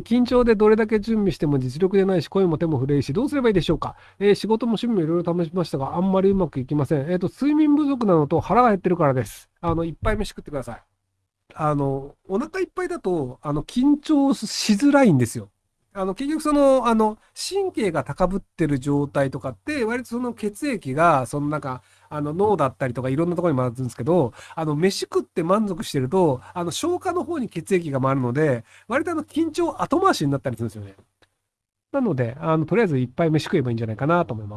緊張でどれだけ準備しても実力でないし、声も手も震えし、どうすればいいでしょうか？えー、仕事も趣味もいろいろ試しましたが、あんまりうまくいきません。えっ、ー、と、睡眠不足なのと腹が減ってるからです。あの、いっぱい飯食ってください。あの、お腹いっぱいだと、あの、緊張しづらいんですよ。あの、結局その、あの、神経が高ぶってる状態とかって、割とその血液が、そのなんか、あの、脳だったりとかいろんなところに回るんですけど、あの、飯食って満足してると、あの、消化の方に血液が回るので、割とあの、緊張後回しになったりするんですよね。なので、あの、とりあえずいっぱい飯食えばいいんじゃないかなと思います。